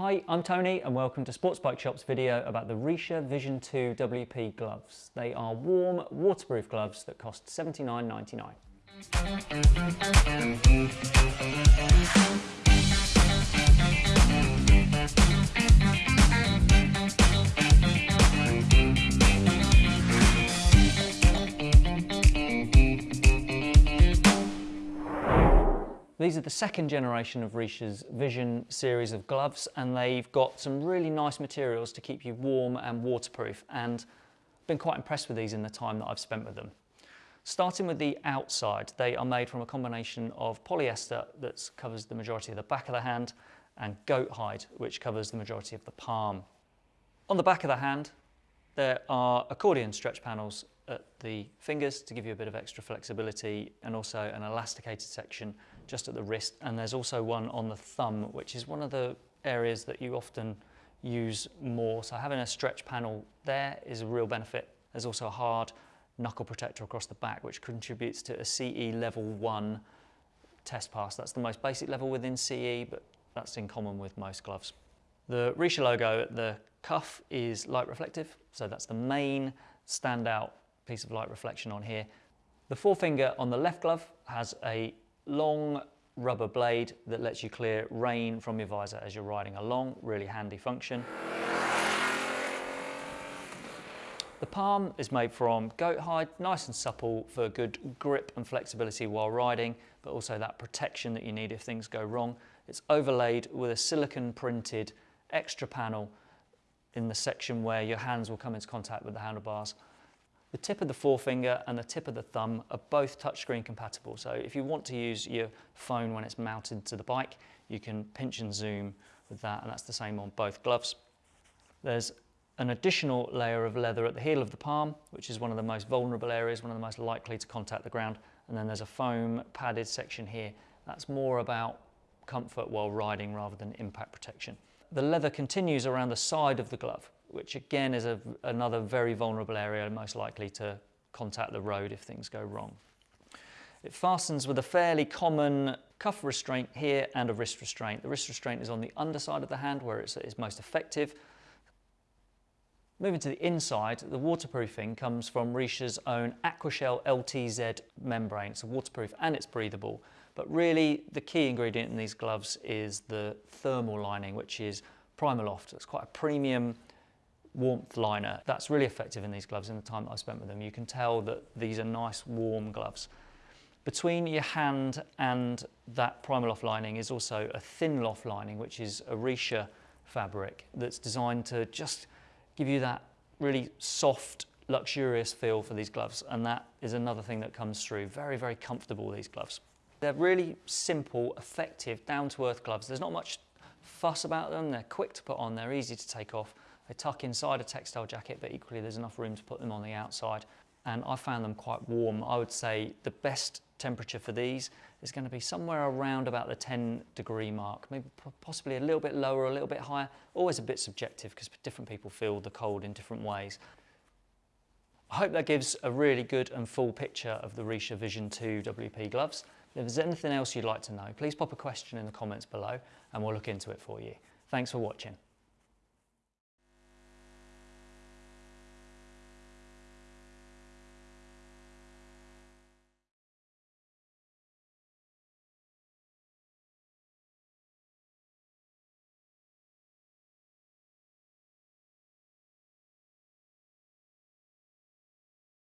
Hi, I'm Tony and welcome to Sports Bike Shop's video about the Richa Vision 2 WP gloves. They are warm, waterproof gloves that cost $79.99. These are the second generation of Richa's Vision series of gloves and they've got some really nice materials to keep you warm and waterproof and I've been quite impressed with these in the time that I've spent with them. Starting with the outside, they are made from a combination of polyester that covers the majority of the back of the hand and goat hide which covers the majority of the palm. On the back of the hand there are accordion stretch panels at the fingers to give you a bit of extra flexibility and also an elasticated section just at the wrist. And there's also one on the thumb which is one of the areas that you often use more. So having a stretch panel there is a real benefit. There's also a hard knuckle protector across the back which contributes to a CE level 1 test pass. That's the most basic level within CE but that's in common with most gloves. The Richa logo at the cuff is light reflective so that's the main standout piece of light reflection on here. The forefinger on the left glove has a long rubber blade that lets you clear rain from your visor as you're riding along, really handy function. The palm is made from goat hide, nice and supple for good grip and flexibility while riding, but also that protection that you need if things go wrong. It's overlaid with a silicon printed extra panel in the section where your hands will come into contact with the handlebars. The tip of the forefinger and the tip of the thumb are both touchscreen compatible. So if you want to use your phone when it's mounted to the bike, you can pinch and zoom with that, and that's the same on both gloves. There's an additional layer of leather at the heel of the palm, which is one of the most vulnerable areas, one of the most likely to contact the ground. And then there's a foam padded section here. That's more about comfort while riding rather than impact protection. The leather continues around the side of the glove which again is a, another very vulnerable area, most likely to contact the road if things go wrong. It fastens with a fairly common cuff restraint here and a wrist restraint. The wrist restraint is on the underside of the hand where it's, it's most effective. Moving to the inside, the waterproofing comes from Richa's own Aquashell LTZ membrane. It's waterproof and it's breathable. But really the key ingredient in these gloves is the thermal lining, which is Primaloft. It's quite a premium warmth liner. That's really effective in these gloves in the time that I spent with them. You can tell that these are nice warm gloves. Between your hand and that primal Primaloft lining is also a Thinloft lining, which is a Richa fabric that's designed to just give you that really soft, luxurious feel for these gloves. And that is another thing that comes through. Very, very comfortable, these gloves. They're really simple, effective, down-to-earth gloves. There's not much fuss about them. They're quick to put on. They're easy to take off. They tuck inside a textile jacket, but equally there's enough room to put them on the outside. And I found them quite warm. I would say the best temperature for these is going to be somewhere around about the 10 degree mark, maybe possibly a little bit lower, a little bit higher. Always a bit subjective because different people feel the cold in different ways. I hope that gives a really good and full picture of the Richa Vision 2 WP gloves. If there's anything else you'd like to know, please pop a question in the comments below and we'll look into it for you. Thanks for watching.